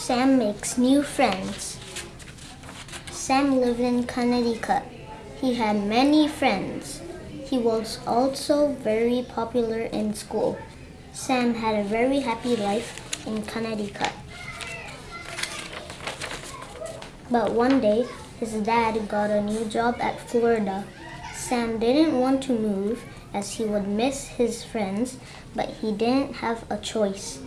Sam makes new friends. Sam lived in Connecticut. He had many friends. He was also very popular in school. Sam had a very happy life in Connecticut. But one day, his dad got a new job at Florida. Sam didn't want to move as he would miss his friends, but he didn't have a choice.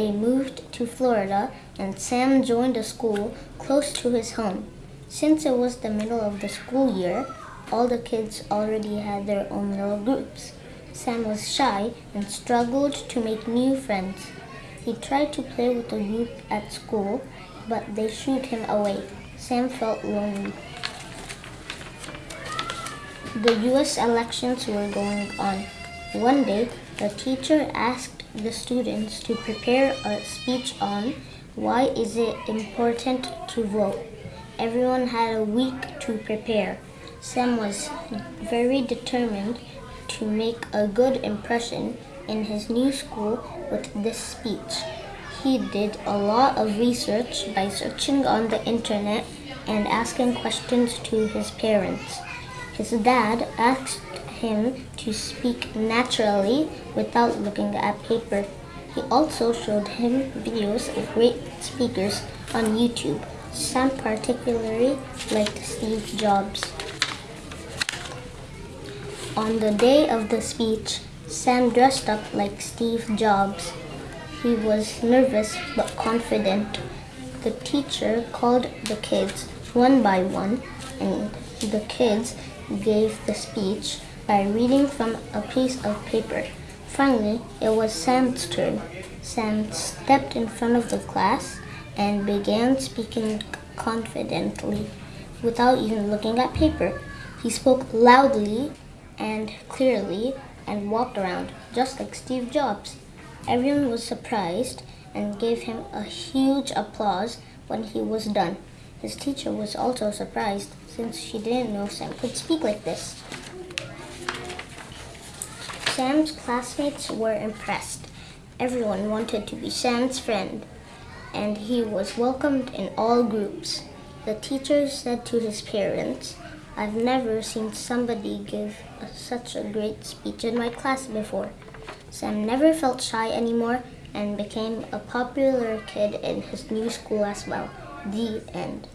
They moved to Florida and Sam joined a school close to his home. Since it was the middle of the school year, all the kids already had their own little groups. Sam was shy and struggled to make new friends. He tried to play with the group at school, but they shooed him away. Sam felt lonely. The US elections were going on. One day, the teacher asked the students to prepare a speech on why is it important to vote. Everyone had a week to prepare. Sam was very determined to make a good impression in his new school with this speech. He did a lot of research by searching on the internet and asking questions to his parents. His dad asked him to speak naturally without looking at paper. He also showed him videos of great speakers on YouTube. Sam particularly liked Steve Jobs. On the day of the speech, Sam dressed up like Steve Jobs. He was nervous but confident. The teacher called the kids one by one and the kids gave the speech by reading from a piece of paper. Finally, it was Sam's turn. Sam stepped in front of the class and began speaking confidently without even looking at paper. He spoke loudly and clearly and walked around just like Steve Jobs. Everyone was surprised and gave him a huge applause when he was done. His teacher was also surprised since she didn't know Sam could speak like this. Sam's classmates were impressed. Everyone wanted to be Sam's friend, and he was welcomed in all groups. The teacher said to his parents, I've never seen somebody give such a great speech in my class before. Sam never felt shy anymore and became a popular kid in his new school as well. The end.